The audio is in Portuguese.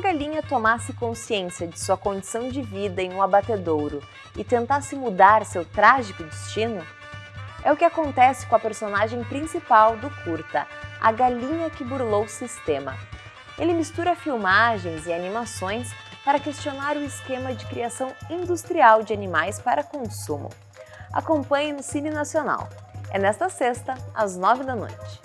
galinha tomasse consciência de sua condição de vida em um abatedouro e tentasse mudar seu trágico destino? É o que acontece com a personagem principal do curta, a galinha que burlou o sistema. Ele mistura filmagens e animações para questionar o esquema de criação industrial de animais para consumo. Acompanhe no Cine Nacional. É nesta sexta, às nove da noite.